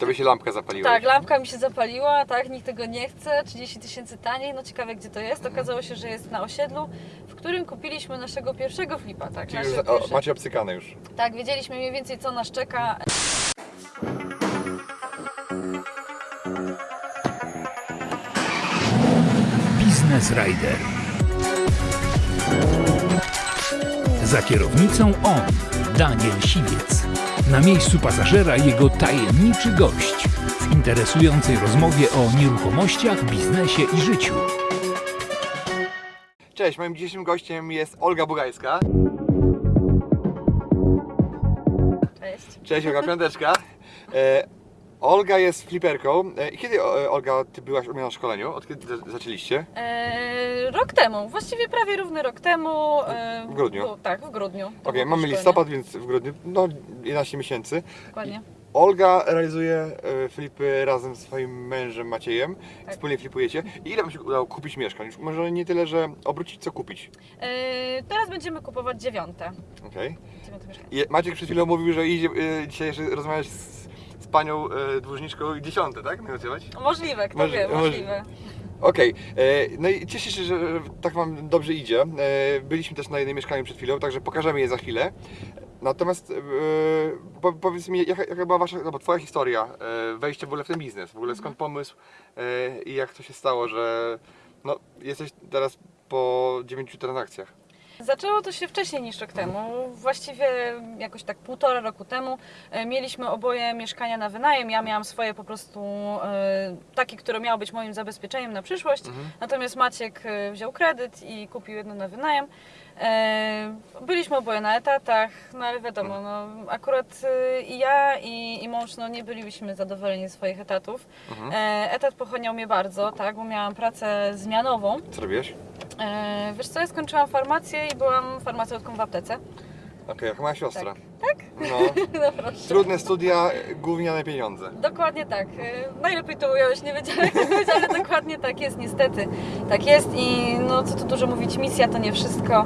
To by się lampka zapaliła. Tak, lampka mi się zapaliła, tak, nikt tego nie chce, 30 tysięcy taniej, no ciekawe gdzie to jest. Okazało się, że jest na osiedlu, w którym kupiliśmy naszego pierwszego flipa, tak, Czyli już, o, pierwsze- macie obcykane już. tak, wiedzieliśmy mniej więcej co nas czeka. Business Rider. Za kierownicą on, Daniel Siwiec. Na miejscu pasażera jego tajemniczy gość w interesującej rozmowie o nieruchomościach, biznesie i życiu. Cześć, moim dzisiejszym gościem jest Olga Bugajska. Cześć. Cześć, Olga Piąteczka. Olga jest fliperką. E, i kiedy, e, Olga, ty byłaś u mnie na szkoleniu? Od kiedy za- zaczęliście? Eee, rok temu, właściwie prawie równy rok temu. e, W grudniu? tak, w grudniu. Okej, było mamy szkolenie. listopad, więc w grudniu, no 11 miesięcy. Dokładnie. Olga realizuje e, flipy razem z swoim mężem Maciejem. Tak. Wspólnie flipujecie. I ile wam się udało kupić mieszkań? Już może nie tyle, że obrócić, co kupić. Eee, teraz będziemy kupować dziewiąte. Okej. dziewiąte mieszkanie. I Maciek przed chwilą mówił, że idzie dzisiaj jeszcze rozmawiać z, z panią e, dłużniczką i dziesiąte, tak? Negocjować? Możliwe, kto wie, możliwe. Okej, e, no i cieszę się, że tak Wam dobrze idzie. E, Byliśmy też na jednym mieszkaniu przed chwilą, także pokażemy je za chwilę. Natomiast e, po, powiedz mi, jaka, jaka była Wasza, no bo Twoja historia e, wejścia w ogóle w ten biznes? W ogóle skąd pomysł e, i jak to się stało, że no, jesteś teraz po 9 transakcjach? Zaczęło to się wcześniej niż rok temu. Właściwie jakoś tak półtora roku temu e, mieliśmy oboje mieszkania na wynajem. Ja miałam swoje po prostu e, takie, które miało być moim zabezpieczeniem na przyszłość. Natomiast Maciek e, wziął kredyt i kupił jedno na wynajem. E, Byliśmy oboje na etatach, no ale wiadomo, no, akurat e, i ja i, i mąż no, nie byliśmy zadowoleni ze swoich etatów. E, Etat pochłaniał mnie bardzo, tak, bo miałam pracę zmianową. Co robiłeś? E, wiesz co, ja skończyłam farmację i byłam farmaceutką w aptece. Okej, jak moja siostra. Tak? No, No proszę. trudne studia, gówniane pieniądze. Dokładnie tak. E, Najlepiej to ująłeś, nie wiedziałem jak to powiedzieć, ale dokładnie tak jest niestety. Tak jest i no co tu dużo mówić, misja to nie wszystko.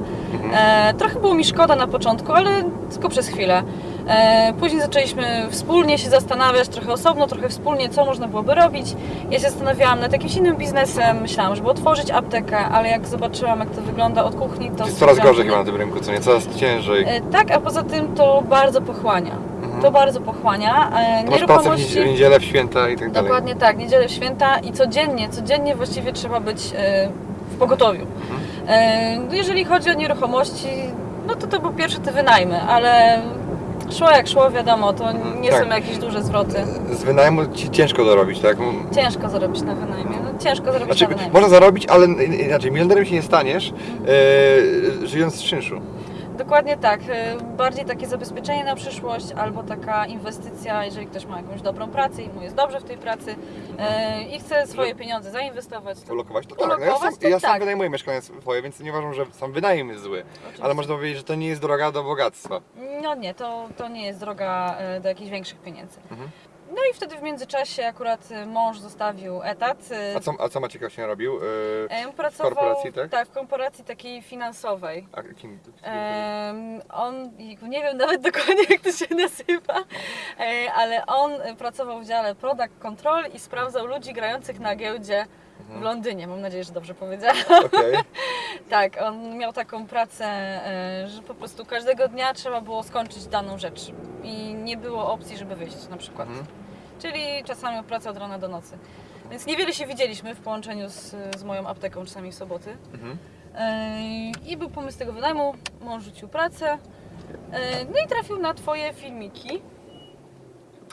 E, trochę było mi szkoda na początku, ale tylko przez chwilę. E, później zaczęliśmy wspólnie się zastanawiać, trochę osobno, trochę wspólnie, co można byłoby robić. Ja się zastanawiałam nad jakimś innym biznesem, myślałam, żeby otworzyć aptekę, ale jak zobaczyłam jak to wygląda od kuchni, to... Jest coraz gorzej chyba na tym rynku, co nie? Coraz ciężej. E, Tak, a poza tym to bardzo pochłania. To bardzo pochłania. E, To masz pracę w w niedzielę, w święta i tak dalej. Dokładnie tak, niedzielę, święta i codziennie, codziennie właściwie trzeba być w pogotowiu. E, no Jeżeli chodzi o nieruchomości, no to to po pierwsze te wynajmy, ale szło jak szło, wiadomo, to nie tak. są jakieś duże zwroty. Z wynajmu ci ciężko dorobić, tak? Ciężko zarobić na wynajmie, no, ciężko zarobić Znaczy, na wynajmie. można zarobić, ale inaczej, milionerem się nie staniesz, e, żyjąc z czynszu. Dokładnie tak. E, Bardziej takie zabezpieczenie na przyszłość albo taka inwestycja, jeżeli ktoś ma jakąś dobrą pracę i mu jest dobrze w tej pracy e, i chce swoje pieniądze zainwestować. To Ulokować to tak. No ja sam, to ja sam tak. wynajmuję mieszkania swoje, więc nie uważam, że sam wynajem jest zły. Oczywiście. Ale można powiedzieć, że to nie jest droga do bogactwa. No nie, to, to nie jest droga e, do jakichś większych pieniędzy. Mhm. No i wtedy w międzyczasie akurat e, mąż zostawił etat. e, A co, a co Maciek właśnie robił? E, e, pracował, korporacji, tak? w korporacji takiej finansowej. a kim, kim, on, nie wiem nawet dokładnie jak to się nazywa, e, ale on pracował w dziale Product Control i sprawdzał ludzi grających na giełdzie. W Londynie. Mam nadzieję, że dobrze powiedziałam. Okej. Tak, on miał taką pracę, e, że po prostu każdego dnia trzeba było skończyć daną rzecz i nie było opcji, żeby wyjść na przykład. Mhm. Czyli czasami praca od rana do nocy. Więc niewiele się widzieliśmy w połączeniu z, z moją apteką czasami w soboty. Mhm. E, I był pomysł tego wynajmu, mąż rzucił pracę. E, No i trafił na Twoje filmiki.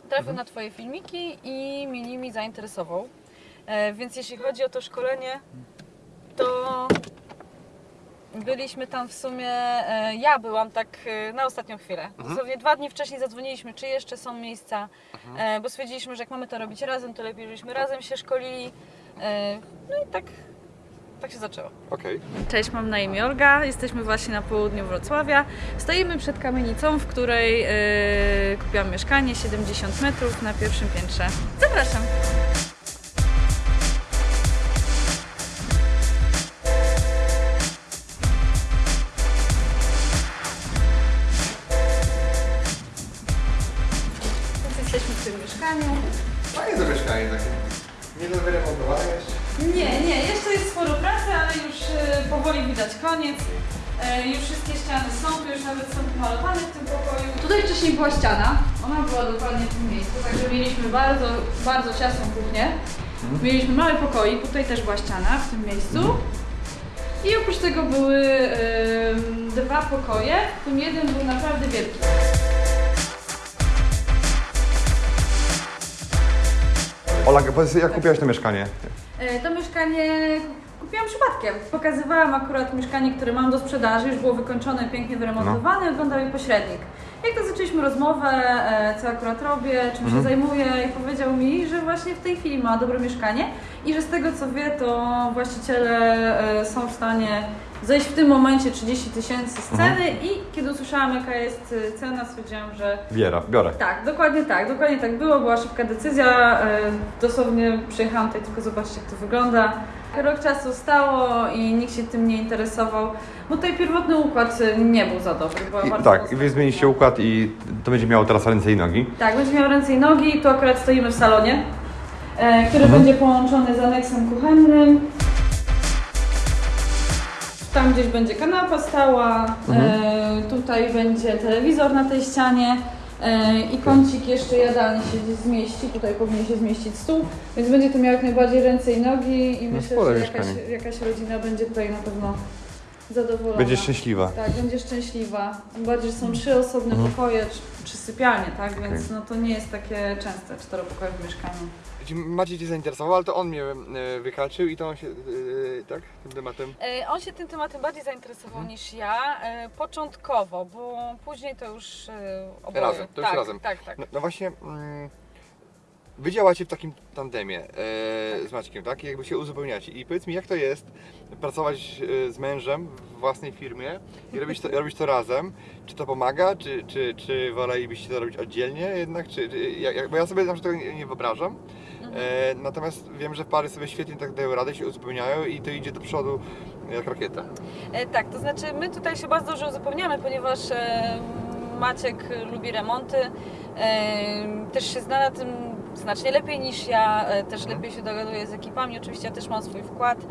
Trafił na Twoje filmiki i mnie nimi zainteresował. E, Więc jeśli chodzi o to szkolenie, to byliśmy tam w sumie, e, ja byłam tak e, na ostatnią chwilę. Dosłownie dwa dni wcześniej zadzwoniliśmy, czy jeszcze są miejsca, e, bo stwierdziliśmy, że jak mamy to robić razem, to lepiej, żebyśmy razem się szkolili. No i tak, tak się zaczęło. Okej. Cześć, mam na imię Olga. Jesteśmy właśnie na południu Wrocławia. Stoimy przed kamienicą, w której yy, kupiłam mieszkanie 70 metrów na pierwszym piętrze. Zapraszam. Ona była dokładnie w tym miejscu, także mieliśmy bardzo, bardzo ciasną kuchnię. Mieliśmy mały pokoik, tutaj też była ściana w tym miejscu. I oprócz tego były em, dwa pokoje, w tym jeden był naprawdę wielki. Ola, powiedz, jak kupiłaś to mieszkanie? E, To mieszkanie kupiłam przypadkiem. Pokazywałam akurat mieszkanie, które mam do sprzedaży, już było wykończone, pięknie wyremontowane, oglądał je pośrednik. Jak to zaczęliśmy rozmowę, e, co akurat robię, czym się zajmuję i powiedział mi, że właśnie w tej chwili ma dobre mieszkanie i że z tego co wie, to właściciele e, są w stanie zejść w tym momencie 30 tysięcy z ceny i kiedy usłyszałam jaka jest e, cena, stwierdziłam, że Biera, biorę. tak, dokładnie tak, dokładnie tak było, była szybka decyzja, e, dosłownie przyjechałam tutaj tylko zobaczyć jak to wygląda. Rok czasu stało i nikt się tym nie interesował, bo tutaj pierwotny układ e, nie był za dobry. I, tak, i wy zmieniliście układ i to będzie miało teraz ręce i nogi. Tak, będzie miał ręce i nogi, tu akurat stoimy w salonie, e, który Mhm. będzie połączony z aneksem kuchennym. Tam gdzieś będzie kanapa stała, Mhm. e, tutaj będzie telewizor na tej ścianie e, i kącik jeszcze jadalny się gdzieś zmieści, tutaj powinien się zmieścić stół, więc będzie to miało jak najbardziej ręce i nogi i No myślę, że jakaś, jakaś rodzina będzie tutaj na pewno zadowolona. Będzie szczęśliwa. Tak, będzie szczęśliwa. Tym bardziej, że są trzy osobne Mhm. pokoje, czy, czy sypialnie, tak? Więc no to nie jest takie częste czteropokoje w mieszkaniu. Maciej Cię zainteresował, ale to on mnie e, wyhaczył i to on się, e, tak, tym tematem. E, On się tym tematem bardziej zainteresował niż ja, e, początkowo, bo później to już e, oboje. Razem, to już tak, razem. Tak, tak. No, no właśnie, mm, wy działacie w takim tandemie e, z Maćkiem, tak? I jakby się uzupełniacie. I powiedz mi, jak to jest pracować z mężem w własnej firmie i robić to, robić to razem? Czy to pomaga, czy, czy, czy wolelibyście to robić oddzielnie jednak? Czy, czy, jak, jak- bo ja sobie na przykład tego nie, nie wyobrażam. E, natomiast wiem, że pary sobie świetnie tak dają radę, się uzupełniają i to idzie do przodu jak rakieta. E, tak, to znaczy my tutaj się bardzo dobrze uzupełniamy, ponieważ e, Maciek lubi remonty, e, też się zna na tym znacznie lepiej niż ja, e, też Mhm. lepiej się dogaduje z ekipami, oczywiście ja też mam swój wkład, e,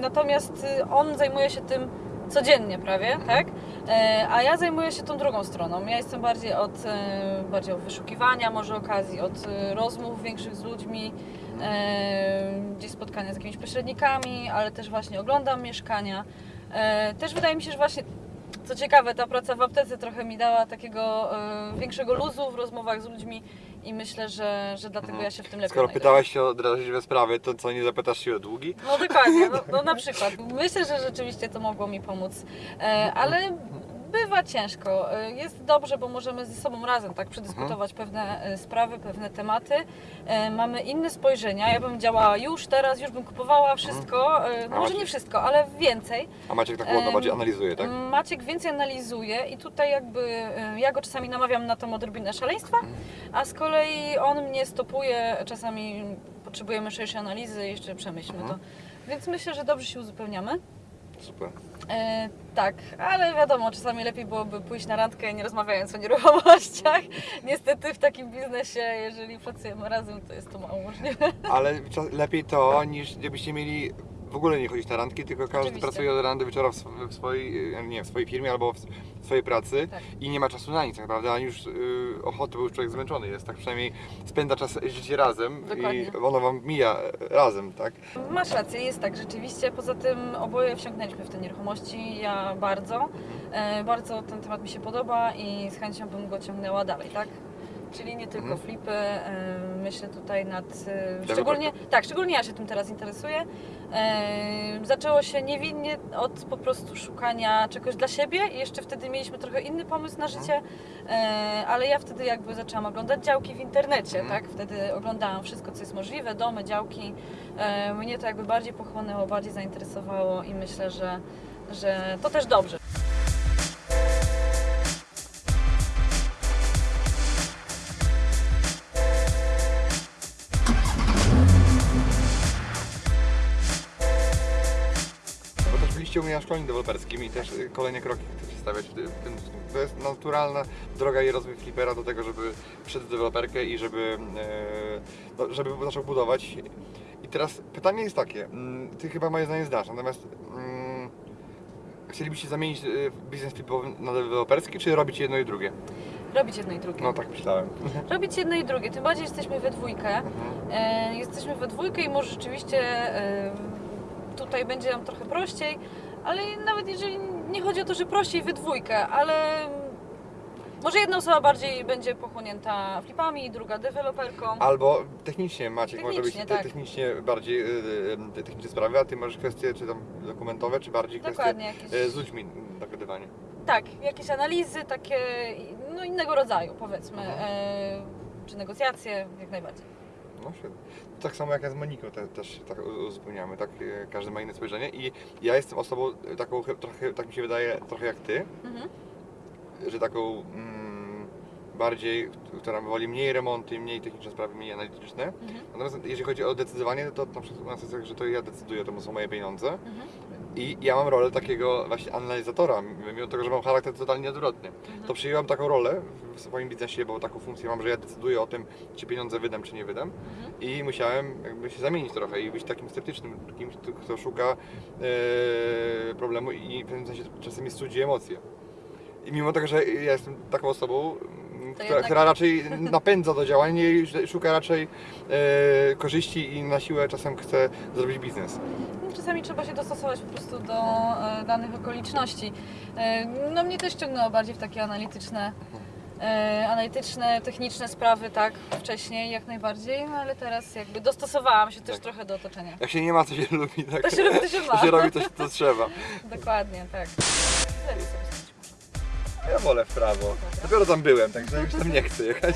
natomiast on zajmuje się tym codziennie prawie, tak? E, a ja zajmuję się tą drugą stroną. Ja jestem bardziej od, e, bardziej od wyszukiwania może okazji, od e, rozmów większych z ludźmi, gdzieś spotkania z jakimiś pośrednikami, ale też właśnie oglądam mieszkania. Też wydaje mi się, że właśnie co ciekawe, ta praca w aptece trochę mi dała takiego e, większego luzu w rozmowach z ludźmi i myślę, że, że dlatego ja się w tym lepiej Skoro znajduję. pytałaś się o drażliwe sprawy, to co, nie zapytasz się o długi? No dokładnie, no, no na przykład. Myślę, że rzeczywiście to mogło mi pomóc, e, ale bywa ciężko. E, Jest dobrze, bo możemy ze sobą razem tak przedyskutować pewne e, sprawy, pewne tematy. E, Mamy inne spojrzenia. Ja bym działała już teraz, już bym kupowała wszystko, e, no może nie wszystko, ale więcej. A Maciek tak ładno bardziej analizuje, tak? Maciek więcej analizuje i tutaj jakby ja go czasami namawiam na tą odrobinę szaleństwa, a z kolei on mnie stopuje, czasami potrzebujemy szerszej analizy, jeszcze przemyślmy Mhm. to. Więc myślę, że dobrze się uzupełniamy. Super. E, tak, ale wiadomo, czasami lepiej byłoby pójść na randkę nie rozmawiając o nieruchomościach. Niestety w takim biznesie, jeżeli pracujemy razem, to jest to mało możliwe. Ale lepiej to, niż gdybyście mieli w ogóle nie chodzić na randki, tylko każdy Oczywiście. pracuje od rana do wieczora w, sw- w, swojej, e, nie, w swojej firmie albo w, w swojej pracy Tak. i nie ma czasu na nic tak naprawdę, ani już y, ochoty, bo już człowiek zmęczony jest, tak przynajmniej spędza czas życie razem Dokładnie. i ono wam mija e, razem, tak? Masz rację, jest tak rzeczywiście. Poza tym oboje wsiąknęliśmy w te nieruchomości, ja bardzo. E, bardzo ten temat mi się podoba i z chęcią bym go ciągnęła dalej, tak? Czyli nie tylko Mhm. flipy, e, myślę tutaj nad... E, szczególnie, tak, szczególnie ja się tym teraz interesuję. E, zaczęło się niewinnie od po prostu szukania czegoś dla siebie i jeszcze wtedy mieliśmy trochę inny pomysł na życie, e, ale ja wtedy jakby zaczęłam oglądać działki w internecie, Mhm. tak? Wtedy oglądałam wszystko, co jest możliwe, domy, działki. Mnie to jakby bardziej pochłonęło, bardziej zainteresowało i myślę, że, że to też dobrze. Na szkoleniu deweloperskim i też y, kolejne kroki chcecie stawiać w tym. To jest naturalna droga i rozwój flipera do tego, żeby w deweloperkę i żeby no, żeby zaczął budować. I teraz pytanie jest takie, mm, ty chyba moje zdanie znasz, natomiast mm, chcielibyście zamienić y, biznes flipowy na deweloperski, czy robić jedno i drugie? Robić jedno i drugie. No tak myślałem. Robić jedno i drugie, tym bardziej jesteśmy we dwójkę. E, jesteśmy we dwójkę i może rzeczywiście e, tutaj będzie nam trochę prościej, ale nawet jeżeli nie chodzi o to, że prościej we dwójkę, ale może jedna osoba bardziej będzie pochłonięta flipami, druga deweloperką. Albo technicznie Maciek może być Technicznie, tak. technicznie bardziej y, y, te techniczne sprawy, a ty masz kwestie czy tam dokumentowe, czy bardziej kwestie Dokładnie, jakieś, y, z ludźmi dogadywanie. tak, jakieś analizy takie, no innego rodzaju powiedzmy, e, czy negocjacje, jak najbardziej. No świetnie. Tak samo jak ja z Moniką te, też tak uzupełniamy, tak y, każdy ma inne spojrzenie i ja jestem osobą taką trochę, tak mi się wydaje, trochę jak ty, Mhm. że taką mm, bardziej, która woli mniej remonty, mniej techniczne sprawy, mniej analityczne. Mhm. Natomiast jeżeli chodzi o decydowanie, to na przykład u nas jest tak, że to ja decyduję, to są moje pieniądze. Mhm. I ja mam rolę takiego właśnie analizatora, mimo tego, że mam charakter totalnie odwrotny. Mhm. To przyjęłam taką rolę w swoim biznesie, bo taką funkcję mam, że ja decyduję o tym, czy pieniądze wydam, czy nie wydam. Mhm. I musiałem jakby się zamienić trochę i być takim sceptycznym, kimś, kto- szuka e, problemu i w pewnym sensie czasem jest cudzi emocje. I mimo tego, że ja jestem taką osobą, która, jednak- która raczej napędza do działań, nie szuka raczej e, korzyści i na siłę czasem chce zrobić biznes. Czasami trzeba się dostosować po prostu do e, danych okoliczności. E, no mnie też ciągnęło bardziej w takie analityczne, e, analityczne, techniczne sprawy, tak, wcześniej jak najbardziej, no, ale teraz jakby dostosowałam się też Tak. trochę do otoczenia. Jak się nie ma, to się lubi. Tak? To się robi, to się ma. To się robi, to, to trzeba. Dokładnie, tak. Lepiej sobie. Ja wolę w prawo. Dopiero tam byłem, także już tam nie chcę jechać.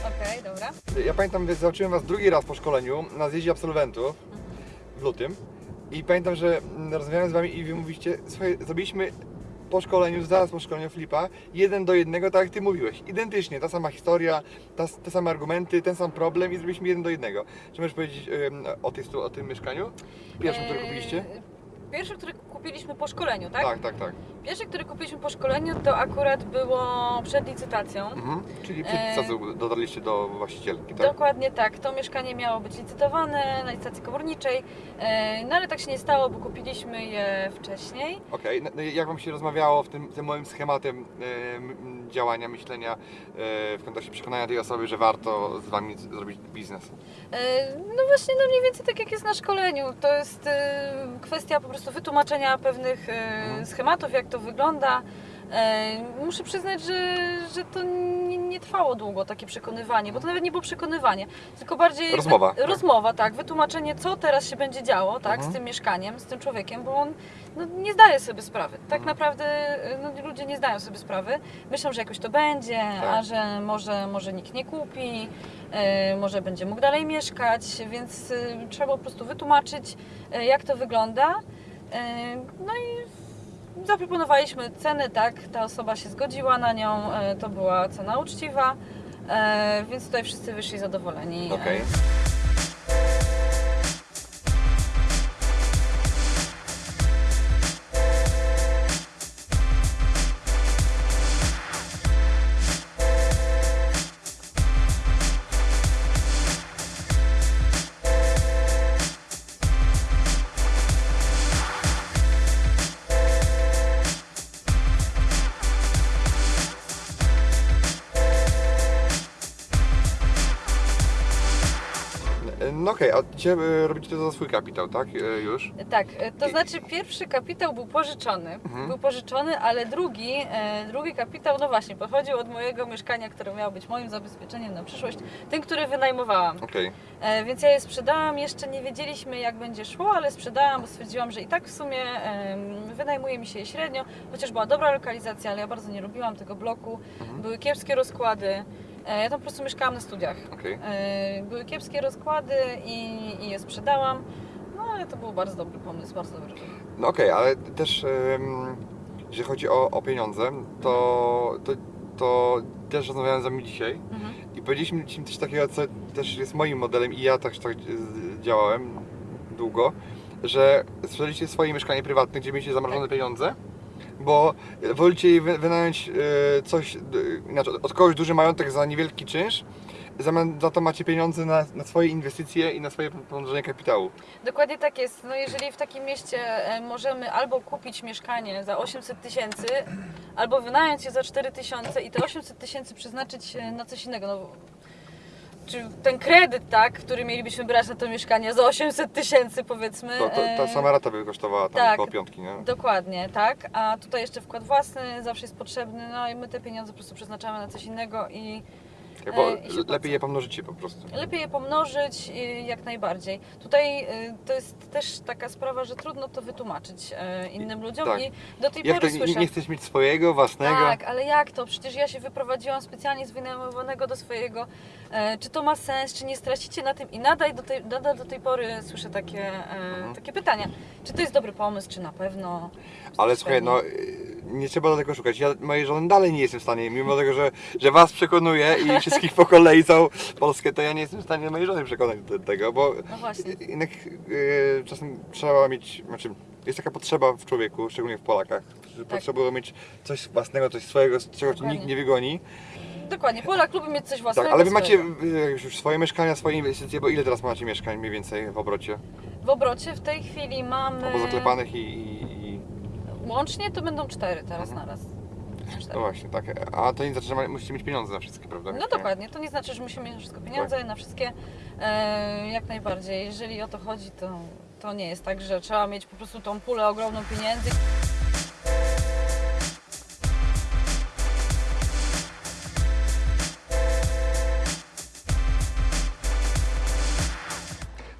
Okej, dobra. Ja pamiętam, że zobaczyłem Was drugi raz po szkoleniu na zjeździe absolwentów w lutym. I pamiętam, że mm, rozmawiałem z Wami i Wy mówiście, słuchaj, zrobiliśmy po szkoleniu, zaraz po szkoleniu Flipa, jeden do jednego, tak jak Ty mówiłeś. Identycznie, ta sama historia, ta, te same argumenty, ten sam problem i zrobiliśmy jeden do jednego. Czy możesz powiedzieć o, tej, o tym mieszkaniu? Pierwszym, które E, kupiliście? Pierwszy, który kupiliśmy po szkoleniu, tak? Tak, tak, tak. Pierwszy, który kupiliśmy po szkoleniu, to akurat było przed licytacją. Mhm. Czyli przed E, licytacją dotarliście do właścicielki, tak? Dokładnie tak. To mieszkanie miało być licytowane na licytacji komorniczej, e, no ale tak się nie stało, bo kupiliśmy je wcześniej. Okej, no, no i jak Wam się rozmawiało w tym, tym moim schematem e, działania, myślenia e, w kontekście przekonania tej osoby, że warto z Wami zrobić biznes? E, No właśnie, no mniej więcej tak jak jest na szkoleniu. To jest e, kwestia po prostu wytłumaczenia pewnych e, Mhm. schematów, jak to wygląda. E, Muszę przyznać, że, że to nie, nie trwało długo takie przekonywanie, bo to nawet nie było przekonywanie, tylko bardziej Rozmowa, tak. rozmowa, tak, wytłumaczenie, co teraz się będzie działo, tak, Mhm. z tym mieszkaniem, z tym człowiekiem, bo on no, nie zdaje sobie sprawy. Tak Mhm. naprawdę e, no, ludzie nie zdają sobie sprawy. Myślą, że jakoś to będzie, Tak. a że może, może nikt nie kupi, może będzie mógł dalej mieszkać, więc trzeba po prostu wytłumaczyć, jak to wygląda. E, No i zaproponowaliśmy cenę, tak, ta osoba się zgodziła na nią, e, to była cena uczciwa, e, więc tutaj wszyscy wyszli zadowoleni. E, No okej, a dzisiaj e, robicie to za swój kapitał, tak? E, Już? Tak, e, to znaczy pierwszy kapitał był pożyczony, Mhm. był pożyczony, ale drugi, drugi kapitał, no właśnie, pochodził od mojego mieszkania, które miało być moim zabezpieczeniem na przyszłość, tym, który wynajmowałam. E, Więc ja je sprzedałam, jeszcze nie wiedzieliśmy jak będzie szło, ale sprzedałam, bo stwierdziłam, że i tak w sumie wynajmuje mi się je średnio, chociaż była dobra lokalizacja, ale ja bardzo nie lubiłam tego bloku, Mhm. były kiepskie rozkłady, ja tam po prostu mieszkałam na studiach. Okej. E, Były kiepskie rozkłady i, i je sprzedałam, no ale to był bardzo dobry pomysł, bardzo dobry pomysł. No okej, ale też em, jeżeli chodzi o, o pieniądze, to, to, to też rozmawiałem z Wami dzisiaj Mhm. i powiedzieliśmy Ci coś takiego, co też jest moim modelem i ja też tak e, działałem długo, że sprzedaliście swoje mieszkanie prywatne, gdzie mieliście zamrożone pieniądze, bo wolicie wynająć e, coś, inaczej, od kogoś duży majątek za niewielki czynsz, w zamian za to macie pieniądze na, na swoje inwestycje i na swoje pomnożenie kapitału. Dokładnie tak jest. No jeżeli w takim mieście e, możemy albo kupić mieszkanie za 800 tysięcy, albo wynająć je za 4 tysiące i te 800 tysięcy przeznaczyć e, na coś innego. No, czy ten kredyt, tak, który mielibyśmy brać na to mieszkanie za 800 tysięcy powiedzmy. To, to, ta sama rata by kosztowała tam tak. około piątki, nie? Dokładnie, tak. A tutaj jeszcze wkład własny zawsze jest potrzebny, no i my te pieniądze po prostu przeznaczamy na coś innego i E, lepiej je pomnożycie po prostu. lepiej je pomnożyć jak najbardziej. Tutaj y, to jest też taka sprawa, że trudno to wytłumaczyć e, innym ludziom tak. i do tej Jak pory słyszę. nie chcesz mieć swojego, własnego? Tak, ale jak to? Przecież ja się wyprowadziłam specjalnie z wynajmowanego do swojego. E, czy to ma sens, czy nie stracicie na tym? I nadal do tej, nadal do tej pory słyszę takie, e, Mhm. takie pytania. Czy to jest dobry pomysł, czy na pewno? Ale słuchaj, no nie trzeba do tego szukać. Ja mojej żony dalej nie jestem w stanie, mimo tego, że, że was przekonuję i wszystkich po kolei całą Polskę, to ja nie jestem w stanie mojej żony przekonać do tego, bo No właśnie. jednak y, czasem trzeba mieć, znaczy jest taka potrzeba w człowieku, szczególnie w Polakach, że potrzebują mieć coś własnego, coś swojego, z czego cię nikt Dokładnie. nie wygoni. Dokładnie, Polak lubi mieć coś własnego. Tak, ale wy macie y, już swoje mieszkania, swoje inwestycje, bo ile teraz macie mieszkań mniej więcej w obrocie? W obrocie w tej chwili mamy. Albo zaklepanych i, i... Łącznie to będą cztery teraz Mhm. naraz. Cztery. No właśnie, tak. A to nie znaczy, że musicie mieć pieniądze na wszystkie, prawda? No dokładnie, to nie znaczy, że musimy mieć na wszystko pieniądze, na wszystkie e, jak najbardziej. Jeżeli o to chodzi, to, to nie jest tak, że trzeba mieć po prostu tą pulę ogromną pieniędzy.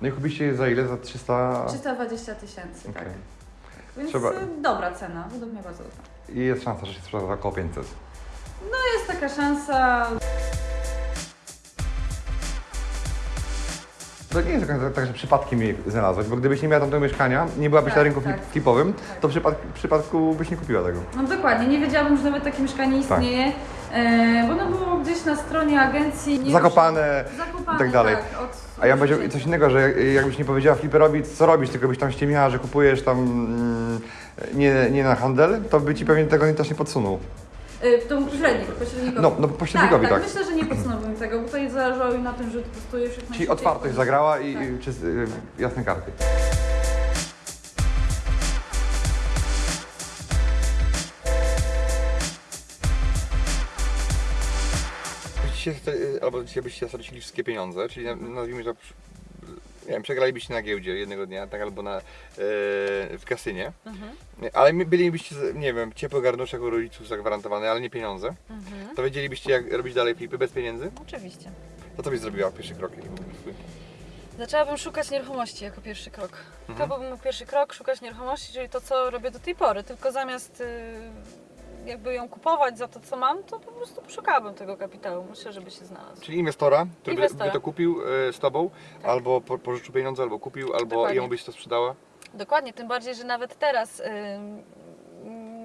No i kupiście je za ile? Za 300? 320 tysięcy, Okej. Więc Trzeba- e, dobra cena, według mnie bardzo dobra. I jest szansa, że się sprzeda za około 500. Jest taka szansa, To nie jest tak, tak, że przypadkiem je znalazłeś, bo gdybyś nie miała tamtego mieszkania, nie byłabyś Tak, na rynku tak. flip- flipowym, Tak. to w przypadku, w przypadku byś nie kupiła tego. no dokładnie, nie wiedziałabym, że nawet takie mieszkanie Tak. E, bo ono było gdzieś na stronie agencji. nie Zakopane Zakopane, i tak dalej. Tak, od, A ja powiedział coś innego, że jak- jakbyś nie powiedziała fliperowi co robić, tylko byś tam ściemiała, że kupujesz tam mm, nie, nie na handel, to by ci pewnie tego też nie podsunął. Y, To pośrednik, pośrednikowi. No, no pośrednikowi tak. Myślę, że nie podsunąłbym tego, bo tutaj zależało im na tym, że to już jak Czyli otwartość zagrała i Tak. i czy, jasne karty. Byście, albo dzisiaj byście stracili wszystkie pieniądze, czyli na- nazwijmy to, nie wiem, przegralibyście na giełdzie jednego dnia, tak, albo na, e, w kasynie, Mhm, ale bylibyście, nie wiem, ciepły garnuszek u rodziców zagwarantowany, ale nie pieniądze, mhm. to wiedzielibyście jak robić dalej flipy bez pieniędzy? Oczywiście. To co byś zrobiła pierwszy krok? Zaczęłabym szukać nieruchomości jako pierwszy krok. Mhm. To byłby mój pierwszy krok, szukać nieruchomości, czyli to, co robię do tej pory. Tylko zamiast y, jakby ją kupować za to, co mam, to po prostu szukałabym tego kapitału. Myślę, żeby się znalazł. Czyli inwestora, który by, Inwestora. by to kupił e, z tobą, Tak. albo po, pożyczył pieniądze, albo kupił, albo Dokładnie. jemu byś to sprzedała. Dokładnie, tym bardziej, że nawet teraz y,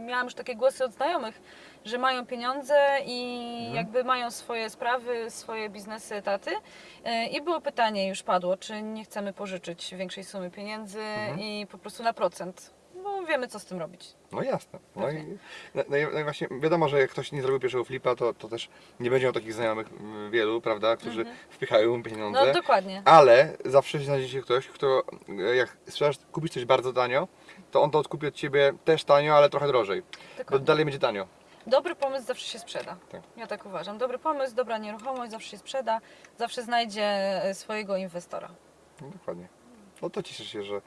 miałam już takie głosy od znajomych, że mają pieniądze i Mhm. jakby mają swoje sprawy, swoje biznesy, etaty. Y, I było pytanie, już padło, czy nie chcemy pożyczyć większej sumy pieniędzy Mhm. i po prostu na procent. Bo wiemy, co z tym robić. No jasne. No Pewnie. i, no, no, i, no i właśnie wiadomo, że jak ktoś nie zrobił pierwszego flipa, to, to też nie będzie miał takich znajomych mm, wielu, prawda, którzy Mhm. wpychają mu pieniądze. No dokładnie. Ale zawsze znajdzie się ktoś, kto e, jak sprzedasz, kupisz coś bardzo tanio, to on to odkupi od ciebie też tanio, ale trochę drożej. Bo dokładnie. dalej będzie tanio. Dobry pomysł zawsze się sprzeda. Tak. Ja tak uważam. Dobry pomysł, dobra nieruchomość zawsze się sprzeda, zawsze znajdzie e, swojego inwestora. No, dokładnie. No to cieszę się, że,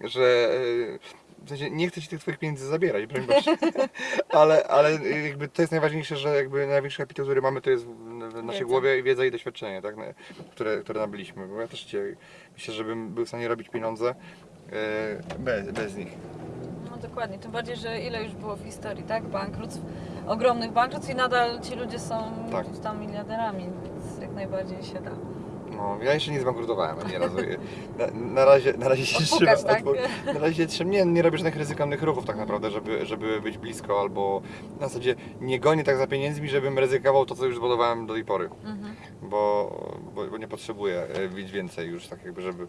że e, w sensie nie chcę ci tych twoich pieniędzy zabierać, broń Boże. ale, ale jakby to jest najważniejsze, że jakby największy kapitał, który mamy, to jest w, naszej Wiedza. głowie wiedza i doświadczenie, tak, które, które nabyliśmy. Bo ja też cię, myślę, że bym był w stanie robić pieniądze e, bez, bez nich. No dokładnie, tym bardziej, że ile już było w historii, tak? Bankructw, ogromnych bankructw i nadal ci ludzie są Tak. tam miliarderami, więc jak najbardziej się da. No, ja jeszcze nie zbankrutowałem ani razu. Na, na, razie, na razie się trzymam. tak? Na razie się. Nie, nie robię żadnych ryzykownych ruchów tak naprawdę, żeby, żeby być blisko albo na zasadzie nie gonię tak za pieniędzmi, żebym ryzykował to, co już zbudowałem do tej pory. Mhm. Bo, bo, bo nie potrzebuję e, więcej już tak jakby, żeby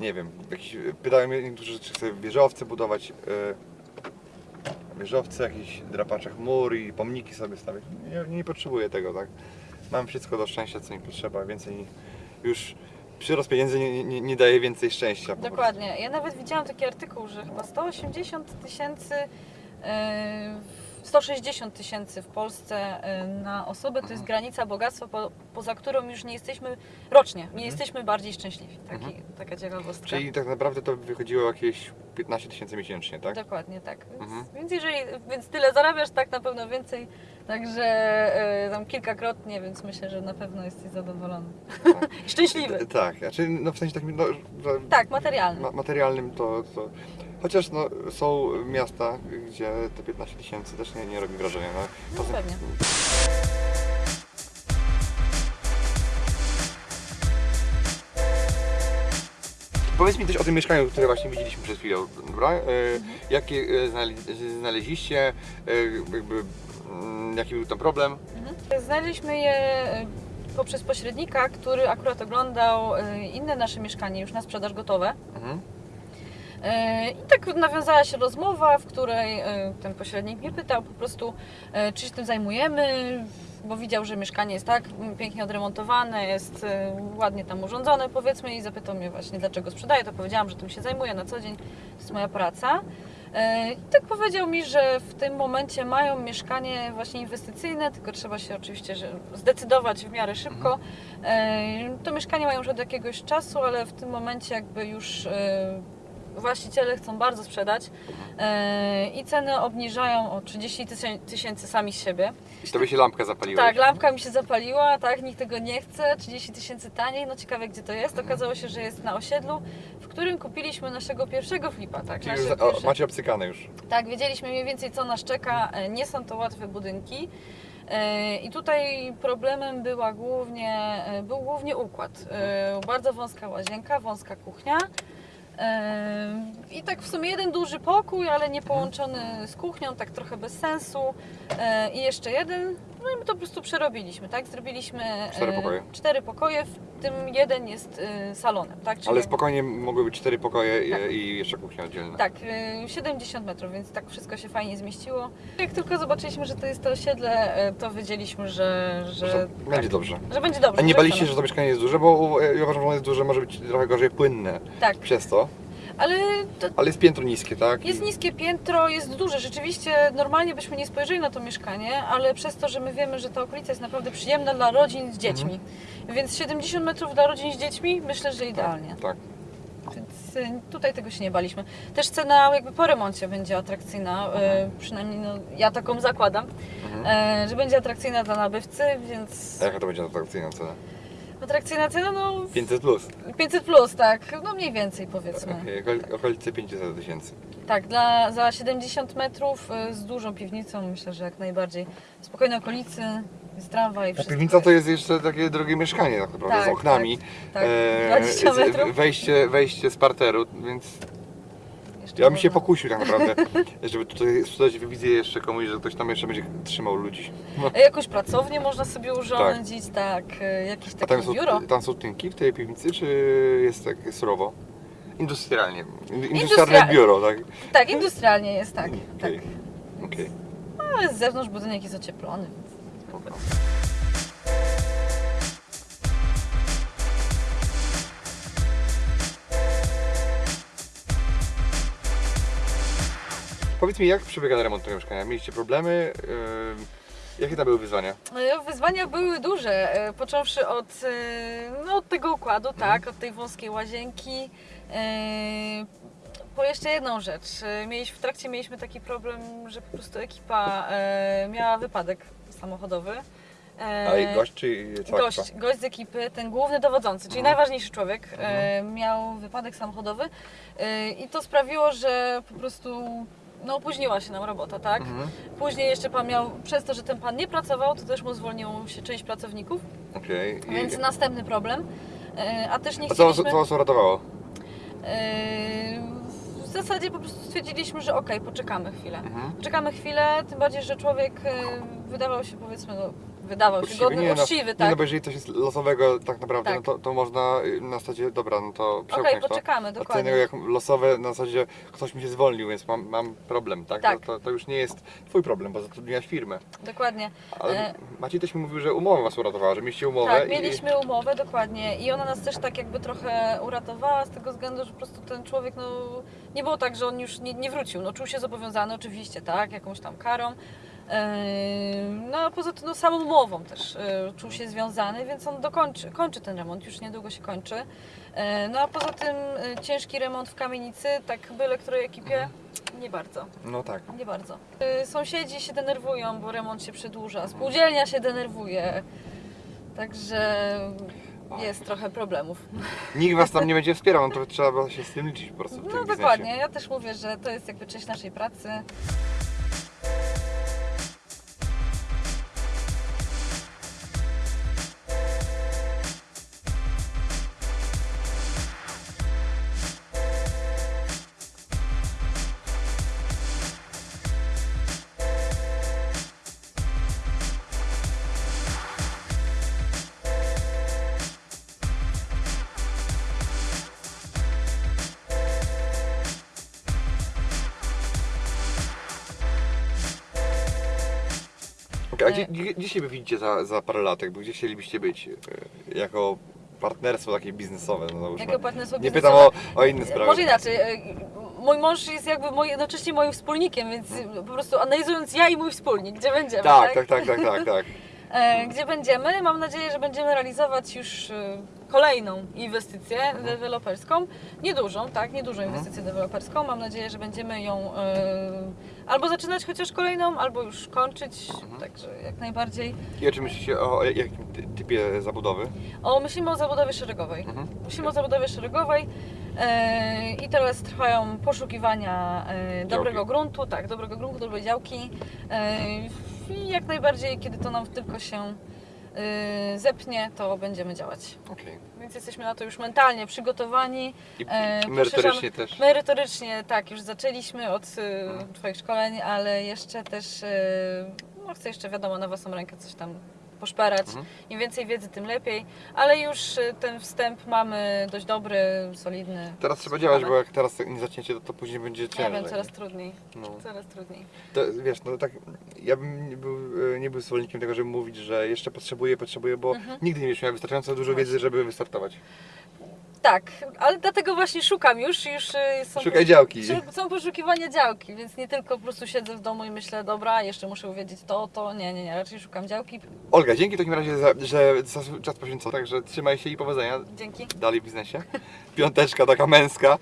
nie wiem, jakiś, pytają mnie niektórzy, czy chcę wieżowce budować. E, wieżowce, jakieś drapacze chmur i pomniki sobie stawiać. Nie, nie potrzebuję tego, tak? Mam wszystko do szczęścia, co mi potrzeba, więcej już przyrost pieniędzy nie, nie, nie daje więcej szczęścia. Dokładnie. Ja nawet widziałam taki artykuł, że chyba 180 tysięcy, e, 160 tysięcy w Polsce e, na osobę to jest granica bogactwa, po, poza którą już nie jesteśmy rocznie, nie jesteśmy bardziej szczęśliwi. Taki, Taka ciekawostka. Mhm. Czyli tak naprawdę to wychodziło jakieś 15 tysięcy miesięcznie, tak? Dokładnie tak. Więc, Mhm. więc jeżeli więc tyle zarabiasz, tak na pewno więcej. Także e, tam kilkakrotnie, więc myślę, że na pewno jesteś zadowolony. Tak. Szczęśliwy. Tak, znaczy no w sensie takim, no, Tak, materialny. ma, materialnym to, to... Chociaż no, są miasta, gdzie te 15 tysięcy też nie, nie robi wrażenia. No, No pewnie. Powiedz mi też o tym mieszkaniu, które właśnie widzieliśmy przed chwilą, dobra? E, Jakie e, znale- znaleźliście, e, jakby, jaki był tam problem? Mhm. Znaleźliśmy je e, poprzez pośrednika, który akurat oglądał e, inne nasze mieszkanie już na sprzedaż gotowe. Mhm. E, I tak nawiązała się rozmowa, w której ten pośrednik mnie pytał po prostu, czy się tym zajmujemy, bo widział, że mieszkanie jest tak mm, pięknie odremontowane, jest ładnie tam urządzone powiedzmy i zapytał mnie właśnie dlaczego sprzedaję, to powiedziałam, że tym się zajmuję na co dzień, to jest moja praca. E, I tak powiedział mi, że w tym momencie mają mieszkanie właśnie inwestycyjne, tylko trzeba się oczywiście zdecydować w miarę szybko. E, To mieszkanie mają już od jakiegoś czasu, ale w tym momencie jakby już e, właściciele chcą bardzo sprzedać e, i ceny obniżają o 30 tysię- tysięcy sami z siebie. I tobie się lampka zapaliła. Tak, lampka mi się zapaliła, tak, nikt tego nie chce, 30 tysięcy taniej, no ciekawe gdzie to jest. Okazało się, że jest na osiedlu, w którym kupiliśmy naszego pierwszego flipa, tak. Czyli już pierwsze- macie obcykane już. tak, wiedzieliśmy mniej więcej co nas czeka. E, Nie są to łatwe budynki. E, I tutaj problemem była głównie, był głównie układ. E, Bardzo wąska łazienka, wąska kuchnia. I tak w sumie jeden duży pokój, ale nie połączony z kuchnią, tak trochę bez sensu. E, I jeszcze jeden, no i my to po prostu przerobiliśmy, tak? Zrobiliśmy e, Cztery pokoje. cztery pokoje, w tym jeden jest e, salonem, tak? Czyli Ale spokojnie mogły być cztery pokoje i, Tak. i jeszcze kuchnia oddzielna. tak, y, 70 metrów, więc tak wszystko się fajnie zmieściło. Jak tylko zobaczyliśmy, że to jest to osiedle, to wiedzieliśmy, że, że, Że tak, będzie dobrze. że będzie dobrze. A nie baliście się, że to mieszkanie jest duże, bo ja uważam, że ono jest duże, może być trochę gorzej płynne Tak, przez to. Ale Ale jest piętro niskie, tak? jest niskie piętro, jest duże. Rzeczywiście normalnie byśmy nie spojrzeli na to mieszkanie, ale przez to, że my wiemy, że ta okolica jest naprawdę przyjemna dla rodzin z dziećmi. Więc 70 metrów dla rodzin z dziećmi myślę, że idealnie. Tak. Więc y, tutaj tego się nie baliśmy. Też cena jakby po remoncie będzie atrakcyjna, y, przynajmniej no, ja taką zakładam, Mhm. y, że będzie atrakcyjna dla nabywcy, więc A jaka to będzie atrakcyjna cena? Atrakcyjna cena no 500 plus. 500 plus, tak, no mniej więcej powiedzmy. Okol- okolice 500 tysięcy. Tak, dla, za 70 metrów y, z dużą piwnicą myślę, że jak najbardziej. W spokojnej okolicy, jest tramwaj, Ta wszystko. piwnica to jest jeszcze takie drogie mieszkanie tak naprawdę, z Tak, oknami. tak, E, 20 z- metrów. Wejście, wejście z parteru, więc ja bym się pokusił tak naprawdę, żeby tutaj sprzedać wizję jeszcze komuś, że ktoś tam jeszcze będzie trzymał ludzi. No. Jakąś pracownię można sobie urządzić, tak, y, jakieś A takie tam są, biuro. tam są tynki w tej piwnicy, czy jest tak surowo? Industrialnie. Industrialne Industria- biuro, tak? Tak, industrialnie jest, tak. tak. Okej. Okej. Ale z zewnątrz budynek jest ocieplony, więc Spoko. Powiedz mi, jak przebiega remont tego mieszkania? Mieliście problemy? Jakie tam były wyzwania? E, Wyzwania były duże, e, począwszy od, e, no, od tego układu, tak, od tej wąskiej łazienki. e, Po jeszcze jedną rzecz. e, Mieliśmy, w trakcie mieliśmy taki problem, że po prostu ekipa e, miała wypadek samochodowy. E, A i gość, czy cała gość, ekipa? gość z ekipy, ten główny dowodzący, czyli Mhm. najważniejszy człowiek, e, miał wypadek samochodowy e, i to sprawiło, że po prostu no, opóźniła się nam robota, tak? Mhm. Później jeszcze pan miał, przez to, że ten pan nie pracował, to też mu zwolniło się część pracowników, Okej. I- więc następny problem. E, A też nie A co, was- chcieliśmy... co was uratowało? e, W zasadzie po prostu stwierdziliśmy, że okej, poczekamy chwilę. Mhm. Poczekamy chwilę, tym bardziej, że człowiek e, wydawał się powiedzmy no, wydawał się godny, nie, no, uczciwy, nie, tak. no bo jeżeli coś jest losowego tak naprawdę, Tak. no to, to można na zasadzie, dobra, no to Okej, przełknąć to. poczekamy, A co dokładnie. innego jak losowe na zasadzie ktoś mi się zwolnił, więc mam, mam problem, tak? Tak. To, to, to już nie jest twój problem, bo zatrudniłaś firmę. Dokładnie. Ale E, Maciej też mi mówił, że umowa was uratowała, że mieliście umowę Tak, i... mieliśmy umowę, dokładnie. I ona nas też tak jakby trochę uratowała z tego względu, że po prostu ten człowiek, no nie było tak, że on już nie, nie wrócił. No czuł się zobowiązany oczywiście, tak, jakąś tam karą. No a poza tym no, samą umową też e, czuł się związany, więc on dokończy, kończy ten remont, już niedługo się kończy. E, No a poza tym e, ciężki remont w kamienicy, tak byle której ekipie, nie bardzo. No tak. Nie bardzo. Sąsiedzi się denerwują, bo remont się przedłuża. Spółdzielnia się denerwuje. Także jest trochę problemów. Nikt was tam nie będzie wspierał, no to trzeba się z tym liczyć po prostu No biznesie. dokładnie. Ja też mówię, że to jest jakby część naszej pracy. A gdzie, gdzie, gdzie siebie widzicie za, za parę lat, jakby gdzie chcielibyście być e, jako partnerstwo takie biznesowe, no załóżmy. Jako partnerstwo Nie pytam o, o inne sprawy. Może inaczej. y, Mój mąż jest jakby moi, jednocześnie moim wspólnikiem, więc y, po prostu analizując ja i mój wspólnik, gdzie będziemy. Tak, tak, tak, tak, tak, tak. E, Gdzie będziemy? Mam nadzieję, że będziemy realizować już e, kolejną inwestycję Mhm. deweloperską. Niedużą, tak, niedużą inwestycję deweloperską. Mam nadzieję, że będziemy ją e, albo zaczynać chociaż kolejną, albo już kończyć. Mhm. Także jak najbardziej. I o czym myślicie, o jakim ty- typie zabudowy? O, myślimy o zabudowie szeregowej. Mhm. Myślimy o zabudowie szeregowej e, i teraz trwają poszukiwania e, dobrego gruntu, tak, dobrego gruntu, dobrej działki. I jak najbardziej, kiedy to nam tylko się e, zepnie, to będziemy działać. Okej. Więc jesteśmy na to już mentalnie przygotowani. I E, merytorycznie też. Merytorycznie tak, już zaczęliśmy od e, Twoich szkoleń, ale jeszcze też, e, no chcę jeszcze wiadomo na własną rękę coś tam poszperać. Mhm. Im więcej wiedzy, tym lepiej, ale już e, ten wstęp mamy dość dobry, solidny. Teraz trzeba działać, bo jak teraz nie zaczniecie, to, to później będzie Ja ciężej. wiem, coraz trudniej, No. coraz trudniej. To, wiesz, no tak, ja bym nie był, e, nie był zwolennikiem tego, żeby mówić, że jeszcze potrzebuję, potrzebuję, bo Mhm. nigdy nie miał wystarczająco dużo wiedzy, żeby wystartować. Tak, ale dlatego właśnie szukam już, już e, są, Szukaj działki. Są poszukiwania działki, więc nie tylko po prostu siedzę w domu i myślę, dobra, jeszcze muszę uwiedzieć to, to, nie, nie, nie, raczej szukam działki. Olga, dzięki w takim razie, za, że za czas poświęcony, także trzymaj się i powodzenia Dzięki. dalej w biznesie. Piąteczka taka męska.